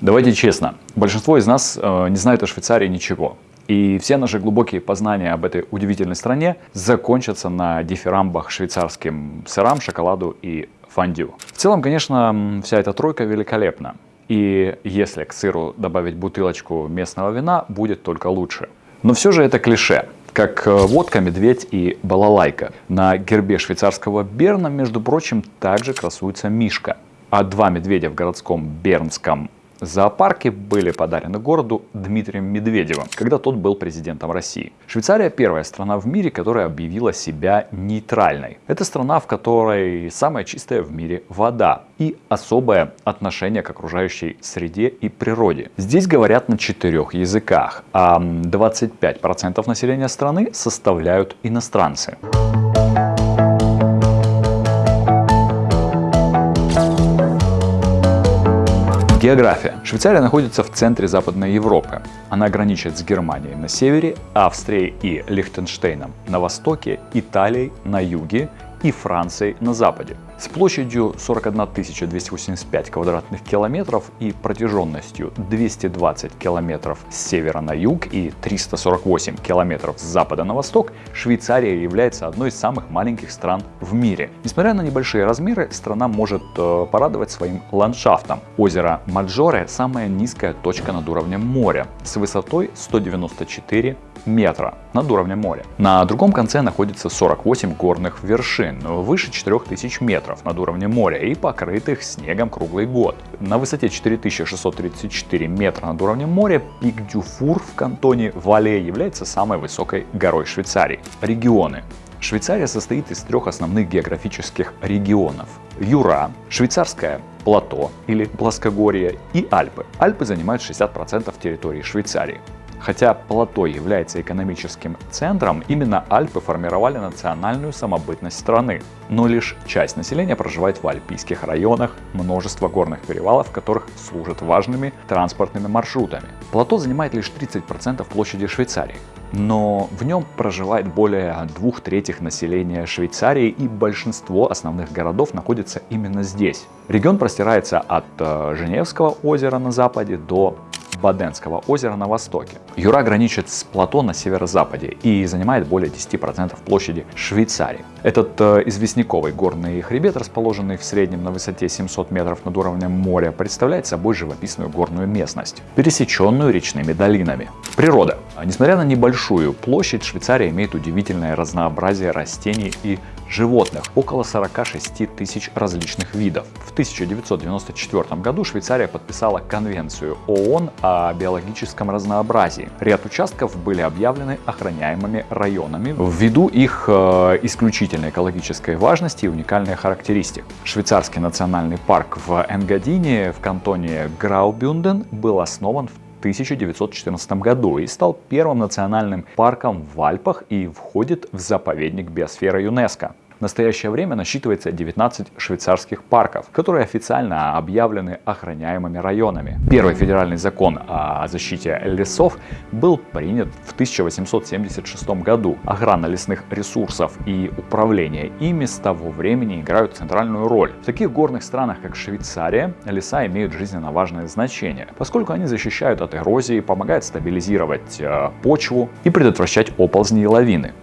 Давайте честно, большинство из нас э, не знают о Швейцарии ничего. И все наши глубокие познания об этой удивительной стране закончатся на дифирамбах швейцарским сырам, шоколаду и фондю. В целом, конечно, вся эта тройка великолепна. И если к сыру добавить бутылочку местного вина, будет только лучше. Но все же это клише как э, водка, медведь и балалайка. На гербе швейцарского Берна, между прочим, также красуется мишка. А два медведя в городском Бернском Зоопарки были подарены городу Дмитрием Медведевым, когда тот был президентом России. Швейцария первая страна в мире, которая объявила себя нейтральной. Это страна, в которой самая чистая в мире вода и особое отношение к окружающей среде и природе. Здесь говорят на четырех языках, а 25% населения страны составляют иностранцы. География. Швейцария находится в центре Западной Европы. Она граничит с Германией на севере, Австрией и Лихтенштейном на востоке, Италией на юге и Францией на западе. С площадью 41 285 квадратных километров и протяженностью 220 километров с севера на юг и 348 километров с запада на восток, Швейцария является одной из самых маленьких стран в мире. Несмотря на небольшие размеры, страна может э, порадовать своим ландшафтом. Озеро Маджоре – самая низкая точка над уровнем моря с высотой 194 метра над уровнем моря. На другом конце находится 48 горных вершин, выше 4000 метров над уровнем моря и покрытых снегом круглый год. На высоте 4634 метра над уровнем моря пик Дюфур в кантоне Вале является самой высокой горой Швейцарии. Регионы. Швейцария состоит из трех основных географических регионов. Юра, швейцарское плато или плоскогорье и Альпы. Альпы занимают 60% территории Швейцарии. Хотя плато является экономическим центром, именно Альпы формировали национальную самобытность страны. Но лишь часть населения проживает в альпийских районах, множество горных перевалов, которых служат важными транспортными маршрутами. Плато занимает лишь 30% площади Швейцарии. Но в нем проживает более двух третьих населения Швейцарии и большинство основных городов находится именно здесь. Регион простирается от э, Женевского озера на западе до Баденского озера на востоке. Юра граничит с плато на северо-западе и занимает более 10% площади Швейцарии. Этот э, известняковый горный хребет, расположенный в среднем на высоте 700 метров над уровнем моря, представляет собой живописную горную местность, пересеченную речными долинами. Природа. Несмотря на небольшую площадь, Швейцария имеет удивительное разнообразие растений и животных, около 46 тысяч различных видов. В 1994 году Швейцария подписала Конвенцию ООН о биологическом разнообразии. Ряд участков были объявлены охраняемыми районами ввиду их э, исключительной экологической важности и уникальной характеристик. Швейцарский национальный парк в Энгадине в кантоне Граубюнден был основан в 1914 году и стал первым национальным парком в Альпах и входит в заповедник биосферы ЮНЕСКО. В настоящее время насчитывается 19 швейцарских парков, которые официально объявлены охраняемыми районами. Первый федеральный закон о защите лесов был принят в 1876 году. Охрана лесных ресурсов и управление ими с того времени играют центральную роль. В таких горных странах, как Швейцария, леса имеют жизненно важное значение, поскольку они защищают от эрозии, помогают стабилизировать э, почву и предотвращать оползни и лавины.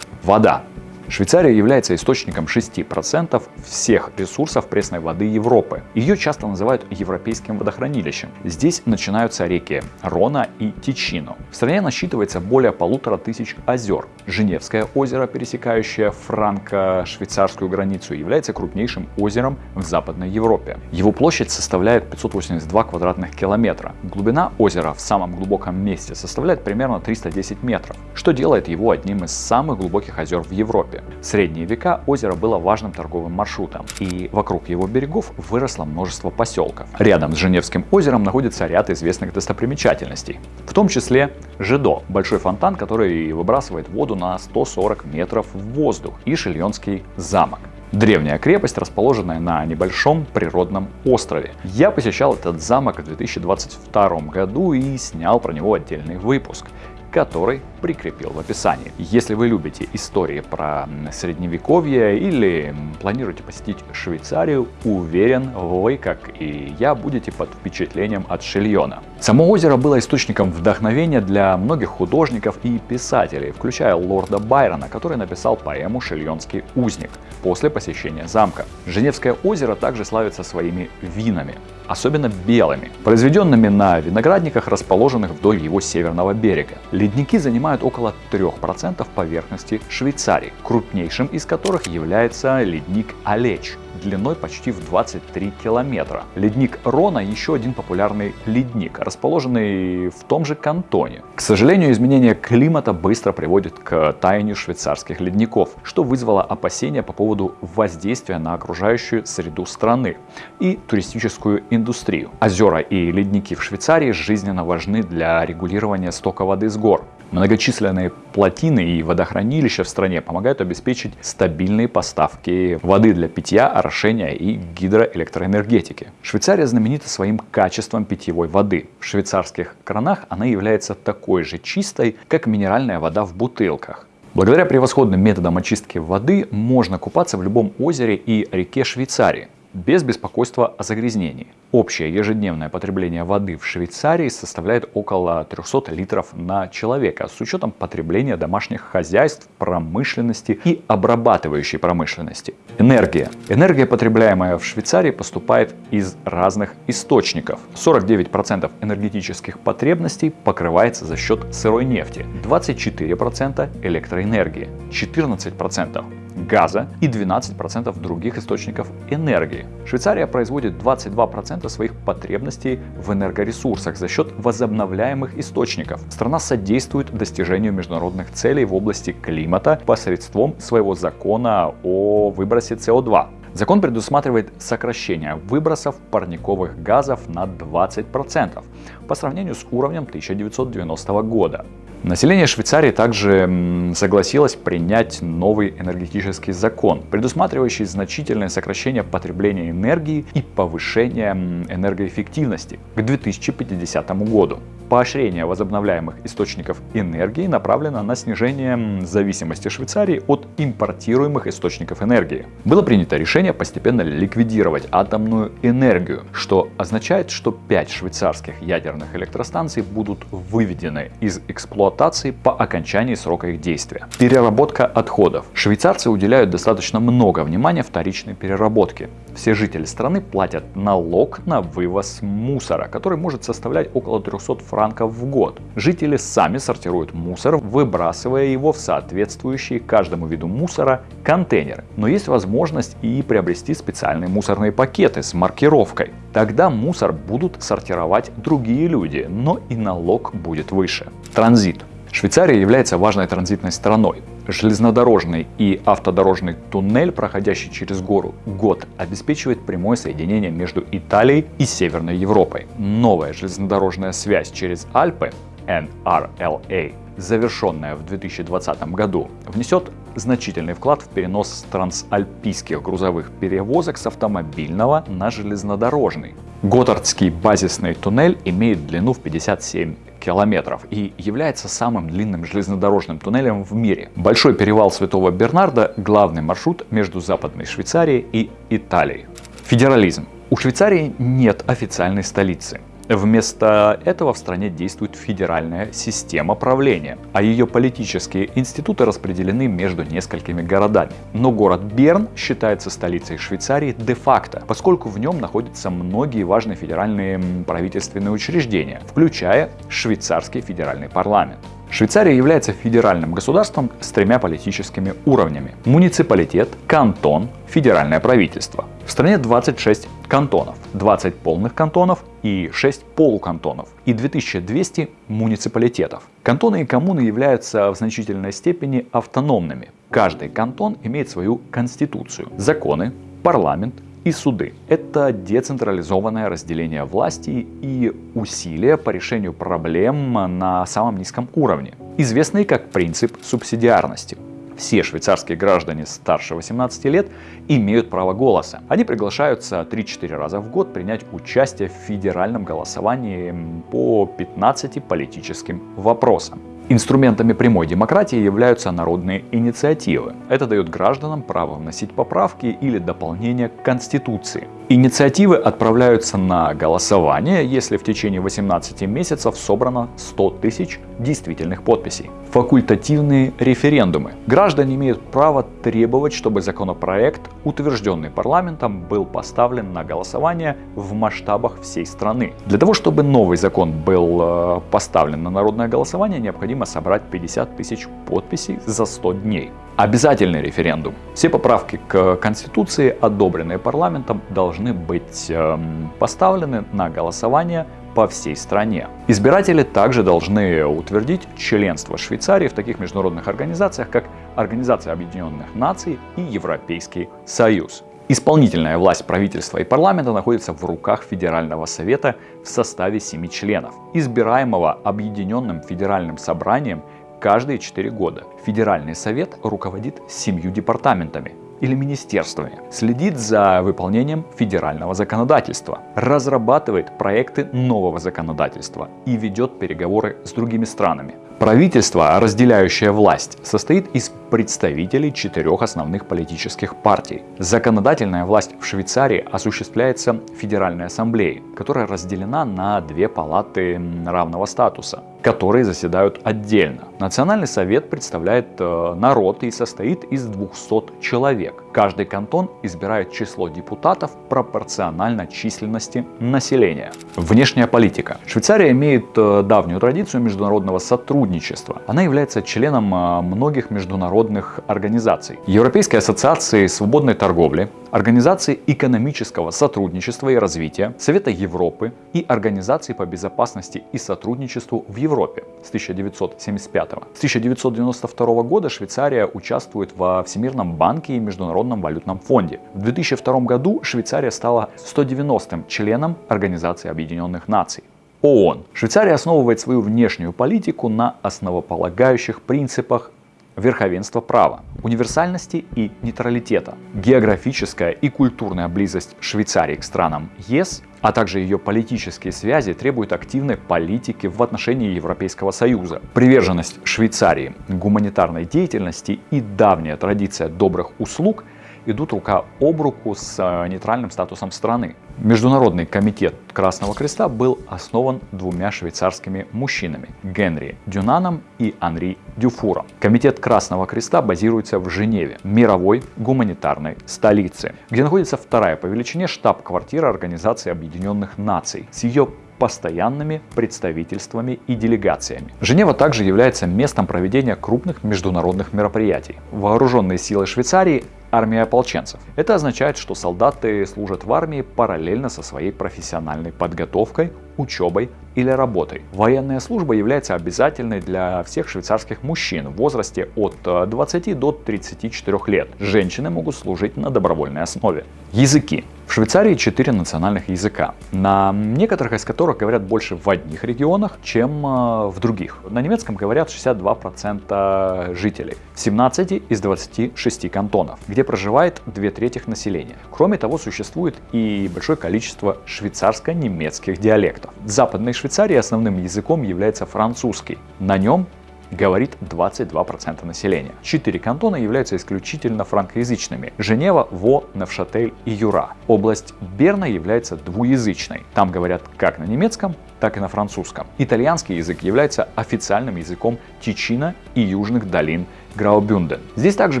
Вода. Швейцария является источником 6% всех ресурсов пресной воды Европы. Ее часто называют европейским водохранилищем. Здесь начинаются реки Рона и Тичино. В стране насчитывается более полутора тысяч озер. Женевское озеро, пересекающее франко-швейцарскую границу, является крупнейшим озером в Западной Европе. Его площадь составляет 582 квадратных километра. Глубина озера в самом глубоком месте составляет примерно 310 метров, что делает его одним из самых глубоких озер в Европе. Европе. В средние века озеро было важным торговым маршрутом, и вокруг его берегов выросло множество поселков. Рядом с Женевским озером находится ряд известных достопримечательностей, в том числе Жидо, большой фонтан, который выбрасывает воду на 140 метров в воздух, и Шильонский замок. Древняя крепость, расположенная на небольшом природном острове. Я посещал этот замок в 2022 году и снял про него отдельный выпуск, который прикрепил в описании. Если вы любите истории про средневековье или планируете посетить Швейцарию, уверен, вы, как и я, будете под впечатлением от Шильона. Само озеро было источником вдохновения для многих художников и писателей, включая лорда Байрона, который написал поэму «Шильонский узник» после посещения замка. Женевское озеро также славится своими винами особенно белыми, произведенными на виноградниках, расположенных вдоль его северного берега. Ледники занимают около 3% поверхности Швейцарии, крупнейшим из которых является ледник Алеч, длиной почти в 23 километра. Ледник Рона еще один популярный ледник, расположенный в том же кантоне. К сожалению, изменение климата быстро приводит к таянию швейцарских ледников, что вызвало опасения по поводу воздействия на окружающую среду страны и туристическую индустрию. Озера и ледники в Швейцарии жизненно важны для регулирования стока воды с гор. Многочисленные плотины и водохранилища в стране помогают обеспечить стабильные поставки воды для питья, орошения и гидроэлектроэнергетики. Швейцария знаменита своим качеством питьевой воды. В швейцарских кранах она является такой же чистой, как минеральная вода в бутылках. Благодаря превосходным методам очистки воды можно купаться в любом озере и реке Швейцарии без беспокойства о загрязнении. Общее ежедневное потребление воды в Швейцарии составляет около 300 литров на человека с учетом потребления домашних хозяйств, промышленности и обрабатывающей промышленности. Энергия. Энергия, потребляемая в Швейцарии, поступает из разных источников. 49% энергетических потребностей покрывается за счет сырой нефти, 24% электроэнергии, 14% газа и 12% других источников энергии. Швейцария производит 22% своих потребностей в энергоресурсах за счет возобновляемых источников. Страна содействует достижению международных целей в области климата посредством своего закона о выбросе СО2. Закон предусматривает сокращение выбросов парниковых газов на 20% по сравнению с уровнем 1990 года. Население Швейцарии также согласилось принять новый энергетический закон, предусматривающий значительное сокращение потребления энергии и повышение энергоэффективности к 2050 году. Поощрение возобновляемых источников энергии направлено на снижение зависимости Швейцарии от импортируемых источников энергии. Было принято решение постепенно ликвидировать атомную энергию, что означает, что 5 швейцарских ядерных электростанций будут выведены из эксплуатации по окончании срока их действия. Переработка отходов. Швейцарцы уделяют достаточно много внимания вторичной переработке. Все жители страны платят налог на вывоз мусора, который может составлять около 300 франков франков в год. Жители сами сортируют мусор, выбрасывая его в соответствующие каждому виду мусора контейнеры. Но есть возможность и приобрести специальные мусорные пакеты с маркировкой. Тогда мусор будут сортировать другие люди, но и налог будет выше. Транзит. Швейцария является важной транзитной страной. Железнодорожный и автодорожный туннель, проходящий через гору год, обеспечивает прямое соединение между Италией и Северной Европой. Новая железнодорожная связь через Альпы NRLA, завершенная в 2020 году, внесет значительный вклад в перенос трансальпийских грузовых перевозок с автомобильного на железнодорожный. Готардский базисный туннель имеет длину в 57 километров и является самым длинным железнодорожным туннелем в мире. Большой перевал Святого Бернарда – главный маршрут между Западной Швейцарией и Италией. Федерализм. У Швейцарии нет официальной столицы. Вместо этого в стране действует федеральная система правления, а ее политические институты распределены между несколькими городами. Но город Берн считается столицей Швейцарии де-факто, поскольку в нем находятся многие важные федеральные правительственные учреждения, включая швейцарский федеральный парламент. Швейцария является федеральным государством с тремя политическими уровнями. Муниципалитет, кантон, федеральное правительство. В стране 26 кантонов, 20 полных кантонов и 6 полукантонов и 2200 муниципалитетов. Кантоны и коммуны являются в значительной степени автономными. Каждый кантон имеет свою конституцию, законы, парламент, и суды. Это децентрализованное разделение власти и усилия по решению проблем на самом низком уровне, известные как принцип субсидиарности. Все швейцарские граждане старше 18 лет имеют право голоса. Они приглашаются 3-4 раза в год принять участие в федеральном голосовании по 15 политическим вопросам. Инструментами прямой демократии являются народные инициативы. Это дает гражданам право вносить поправки или дополнения к Конституции. Инициативы отправляются на голосование, если в течение 18 месяцев собрано 100 тысяч действительных подписей. Факультативные референдумы. Граждане имеют право требовать, чтобы законопроект, утвержденный парламентом, был поставлен на голосование в масштабах всей страны. Для того, чтобы новый закон был э, поставлен на народное голосование, необходимо собрать 50 тысяч подписей за 100 дней. Обязательный референдум. Все поправки к Конституции, одобренные парламентом, должны быть эм, поставлены на голосование по всей стране. Избиратели также должны утвердить членство Швейцарии в таких международных организациях, как Организация Объединенных Наций и Европейский Союз. Исполнительная власть правительства и парламента находится в руках Федерального совета в составе семи членов, избираемого Объединенным Федеральным собранием каждые 4 года. Федеральный совет руководит семью департаментами или министерствами, следит за выполнением федерального законодательства, разрабатывает проекты нового законодательства и ведет переговоры с другими странами. Правительство, разделяющее власть, состоит из представителей четырех основных политических партий. Законодательная власть в Швейцарии осуществляется Федеральной Ассамблеей, которая разделена на две палаты равного статуса, которые заседают отдельно. Национальный совет представляет э, народ и состоит из 200 человек. Каждый кантон избирает число депутатов пропорционально численности населения. Внешняя политика. Швейцария имеет э, давнюю традицию международного сотрудничества. Она является членом э, многих международных организаций. Европейской ассоциации свободной торговли, Организации экономического сотрудничества и развития, Совета Европы и Организации по безопасности и сотрудничеству в Европе с 1975. С 1992 года Швейцария участвует во Всемирном банке и Международном валютном фонде. В 2002 году Швейцария стала 190-м членом Организации Объединенных Наций. ООН. Швейцария основывает свою внешнюю политику на основополагающих принципах верховенства права, универсальности и нейтралитета. Географическая и культурная близость Швейцарии к странам ЕС, а также ее политические связи требуют активной политики в отношении Европейского Союза. Приверженность Швейцарии гуманитарной деятельности и давняя традиция добрых услуг идут рука об руку с э, нейтральным статусом страны. Международный комитет Красного Креста был основан двумя швейцарскими мужчинами – Генри Дюнаном и Анри Дюфуром. Комитет Красного Креста базируется в Женеве, мировой гуманитарной столице, где находится вторая по величине штаб-квартира Организации Объединенных Наций с ее постоянными представительствами и делегациями. Женева также является местом проведения крупных международных мероприятий. Вооруженные силы Швейцарии армия ополченцев. Это означает, что солдаты служат в армии параллельно со своей профессиональной подготовкой, учебой или работой. Военная служба является обязательной для всех швейцарских мужчин в возрасте от 20 э, до 34 лет. Женщины могут служить на добровольной основе. Языки. В Швейцарии четыре национальных языка, на некоторых из которых говорят больше в одних регионах, чем э, в других. На немецком говорят 62% жителей, в 17 из 26 кантонов, где проживает две трети населения. Кроме того, существует и большое количество швейцарско-немецких диалектов. В Западной Швейцарии основным языком является французский. На нем говорит 22% населения. Четыре кантона являются исключительно франкоязычными. Женева, Во, Невшатель и Юра. Область Берна является двуязычной. Там говорят как на немецком, так и на французском. Итальянский язык является официальным языком Тичина и южных долин Граубюнден. Здесь также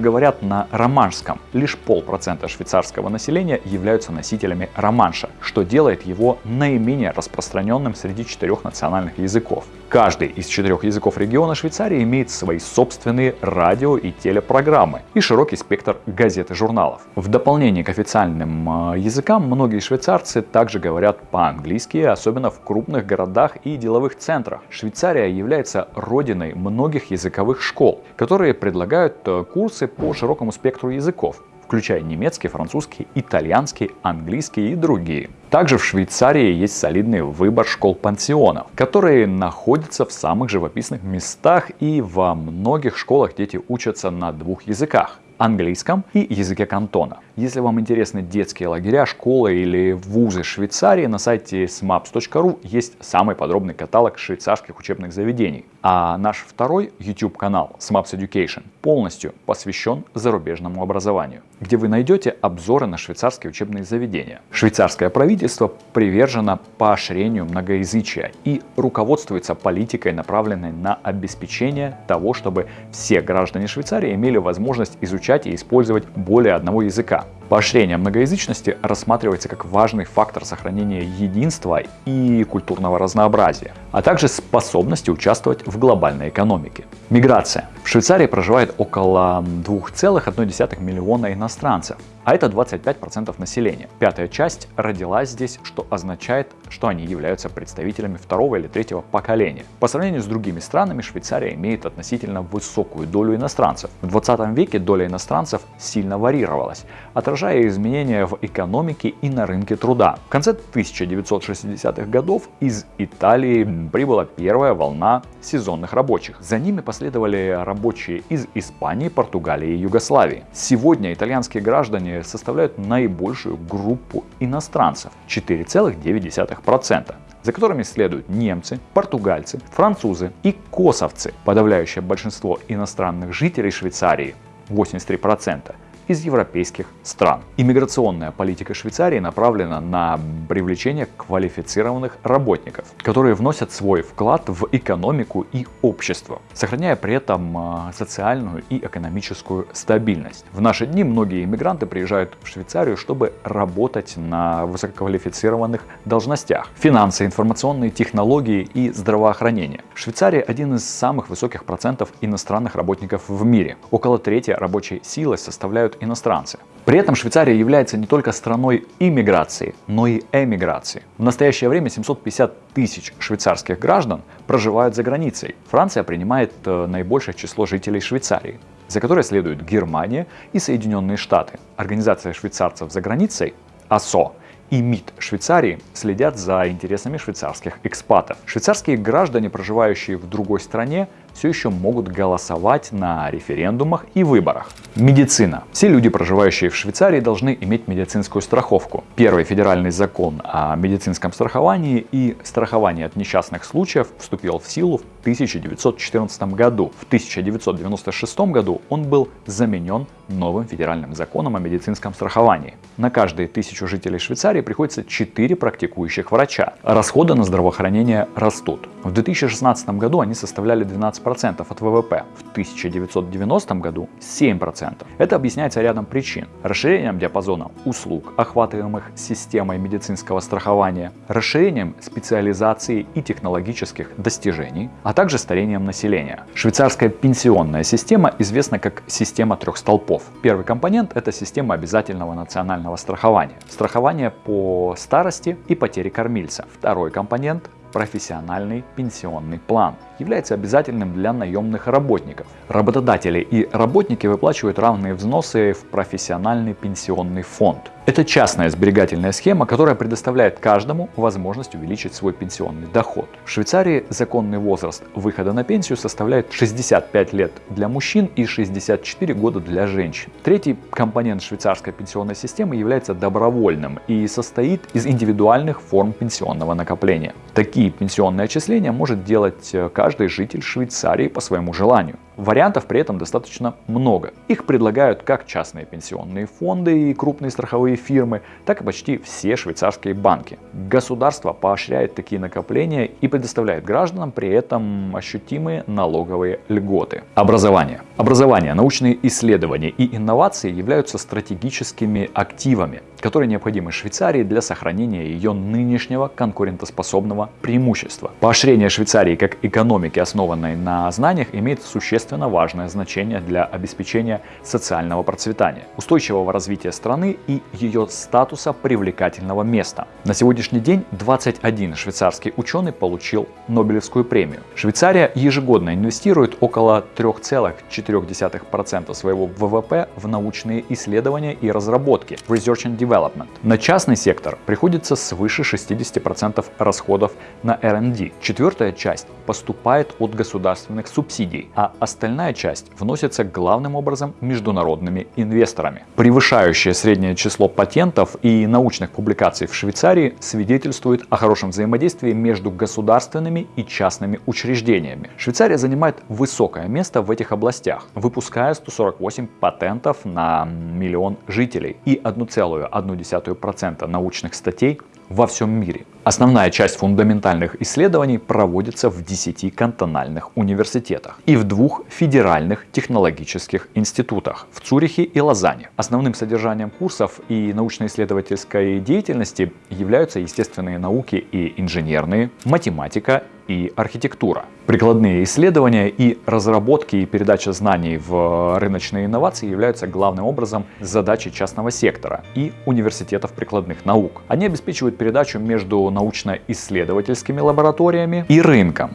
говорят на романшском. Лишь полпроцента швейцарского населения являются носителями романша, что делает его наименее распространенным среди четырех национальных языков. Каждый из четырех языков региона Швейцарии имеет свои собственные радио и телепрограммы и широкий спектр газет и журналов. В дополнение к официальным э, языкам многие швейцарцы также говорят по-английски, особенно в крупных городах и деловых центрах. Швейцария является родиной многих языковых школ, которые предлагают э, курсы по широкому спектру языков включая немецкий, французский, итальянский, английский и другие. Также в Швейцарии есть солидный выбор школ-пансионов, которые находятся в самых живописных местах и во многих школах дети учатся на двух языках английском и языке кантона. Если вам интересны детские лагеря, школы или вузы Швейцарии, на сайте smaps.ru есть самый подробный каталог швейцарских учебных заведений. А наш второй YouTube канал Smaps Education полностью посвящен зарубежному образованию, где вы найдете обзоры на швейцарские учебные заведения. Швейцарское правительство привержено поощрению многоязычия и руководствуется политикой, направленной на обеспечение того, чтобы все граждане Швейцарии имели возможность изучать и использовать более одного языка. Поощрение многоязычности рассматривается как важный фактор сохранения единства и культурного разнообразия, а также способности участвовать в глобальной экономике. Миграция. В Швейцарии проживает около 2,1 миллиона иностранцев, а это 25% населения. Пятая часть родилась здесь, что означает, что они являются представителями второго или третьего поколения. По сравнению с другими странами, Швейцария имеет относительно высокую долю иностранцев. В 20 веке доля иностранцев сильно варьировалась, отражая изменения в экономике и на рынке труда. В конце 1960-х годов из Италии прибыла первая волна сезонных рабочих. За ними последовали рабочие из Испании, Португалии и Югославии. Сегодня итальянские граждане составляют наибольшую группу иностранцев 4,9%, за которыми следуют немцы, португальцы, французы и косовцы. Подавляющее большинство иностранных жителей Швейцарии 83% из европейских стран. Иммиграционная политика Швейцарии направлена на привлечение квалифицированных работников, которые вносят свой вклад в экономику и общество, сохраняя при этом а, социальную и экономическую стабильность. В наши дни многие иммигранты приезжают в Швейцарию, чтобы работать на высококвалифицированных должностях. Финансы, информационные технологии и здравоохранение. Швейцария один из самых высоких процентов иностранных работников в мире. Около трети рабочей силы составляют иностранцы. При этом Швейцария является не только страной иммиграции, но и эмиграции. В настоящее время 750 тысяч швейцарских граждан проживают за границей. Франция принимает э, наибольшее число жителей Швейцарии, за которой следуют Германия и Соединенные Штаты. Организация швейцарцев за границей АСО и МИД Швейцарии следят за интересами швейцарских экспатов. Швейцарские граждане, проживающие в другой стране, все еще могут голосовать на референдумах и выборах. Медицина. Все люди, проживающие в Швейцарии, должны иметь медицинскую страховку. Первый федеральный закон о медицинском страховании и страховании от несчастных случаев вступил в силу в 1914 году. В 1996 году он был заменен новым федеральным законом о медицинском страховании. На каждые тысячу жителей Швейцарии приходится 4 практикующих врача. Расходы на здравоохранение растут. В 2016 году они составляли 12% от ВВП, в 1990 году 7%. Это объясняется рядом причин. Расширением диапазона услуг, охватываемых системой медицинского страхования, расширением специализации и технологических достижений, а также старением населения. Швейцарская пенсионная система известна как система трех столпов. Первый компонент – это система обязательного национального страхования. Страхование по старости и потере кормильца. Второй компонент профессиональный пенсионный план является обязательным для наемных работников. Работодатели и работники выплачивают равные взносы в профессиональный пенсионный фонд. Это частная сберегательная схема, которая предоставляет каждому возможность увеличить свой пенсионный доход. В Швейцарии законный возраст выхода на пенсию составляет 65 лет для мужчин и 64 года для женщин. Третий компонент швейцарской пенсионной системы является добровольным и состоит из индивидуальных форм пенсионного накопления. Такие пенсионные отчисления может делать каждый каждый житель Швейцарии по своему желанию. Вариантов при этом достаточно много. Их предлагают как частные пенсионные фонды и крупные страховые фирмы, так и почти все швейцарские банки. Государство поощряет такие накопления и предоставляет гражданам при этом ощутимые налоговые льготы. Образование. Образование, научные исследования и инновации являются стратегическими активами, которые необходимы Швейцарии для сохранения ее нынешнего конкурентоспособного преимущества. Поощрение Швейцарии как экономики, основанной на знаниях, имеет существенное существенно важное значение для обеспечения социального процветания, устойчивого развития страны и ее статуса привлекательного места. На сегодняшний день 21 швейцарский ученый получил Нобелевскую премию. Швейцария ежегодно инвестирует около 3,4% своего ВВП в научные исследования и разработки, Research and Development. На частный сектор приходится свыше 60% расходов на R&D. Четвертая часть поступает от государственных субсидий, а остальные остальная часть вносится главным образом международными инвесторами. Превышающее среднее число патентов и научных публикаций в Швейцарии свидетельствует о хорошем взаимодействии между государственными и частными учреждениями. Швейцария занимает высокое место в этих областях, выпуская 148 патентов на миллион жителей и 1,1% научных статей во всем мире. Основная часть фундаментальных исследований проводится в 10 кантональных университетах и в двух федеральных технологических институтах в Цюрихе и Лозанне. Основным содержанием курсов и научно-исследовательской деятельности являются естественные науки и инженерные, математика и архитектура. Прикладные исследования и разработки и передача знаний в рыночные инновации являются главным образом задачей частного сектора и университетов прикладных наук. Они обеспечивают передачу между научно-исследовательскими лабораториями и рынком.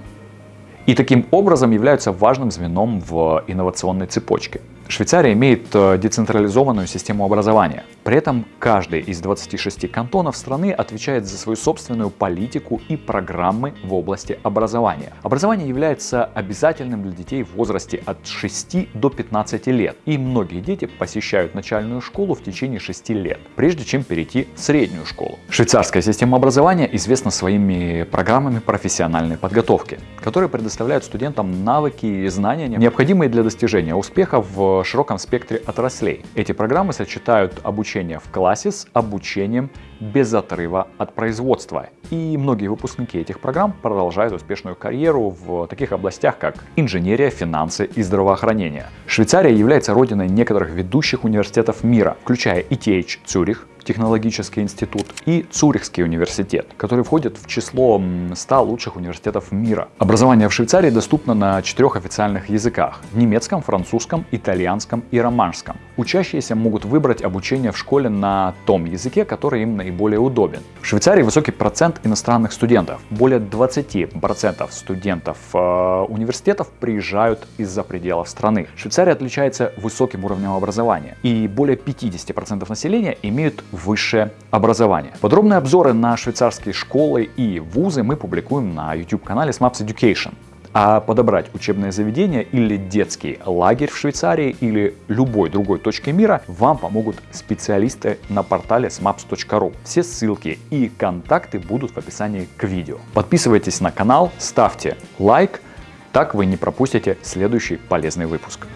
И таким образом являются важным звеном в инновационной цепочке. Швейцария имеет э, децентрализованную систему образования. При этом каждый из 26 кантонов страны отвечает за свою собственную политику и программы в области образования. Образование является обязательным для детей в возрасте от 6 до 15 лет. И многие дети посещают начальную школу в течение 6 лет, прежде чем перейти в среднюю школу. Швейцарская система образования известна своими программами профессиональной подготовки, которые предоставляют студентам навыки и знания, необходимые для достижения успеха в широком спектре отраслей. Эти программы сочетают обучение в классе с обучением без отрыва от производства. И многие выпускники этих программ продолжают успешную карьеру в таких областях, как инженерия, финансы и здравоохранение. Швейцария является родиной некоторых ведущих университетов мира, включая ETH Цюрих, технологический институт и Цюрихский университет, который входит в число 100 лучших университетов мира. Образование в Швейцарии доступно на четырех официальных языках – немецком, французском, итальянском и романском. Учащиеся могут выбрать обучение в школе на том языке, который им наиболее удобен. В Швейцарии высокий процент иностранных студентов. Более 20% студентов э, университетов приезжают из-за пределов страны. Швейцария отличается высоким уровнем образования, и более 50% населения имеют высшее образование. Подробные обзоры на швейцарские школы и вузы мы публикуем на YouTube-канале SMAPS Education. А подобрать учебное заведение или детский лагерь в Швейцарии или любой другой точке мира вам помогут специалисты на портале smaps.ru. Все ссылки и контакты будут в описании к видео. Подписывайтесь на канал, ставьте лайк, так вы не пропустите следующий полезный выпуск.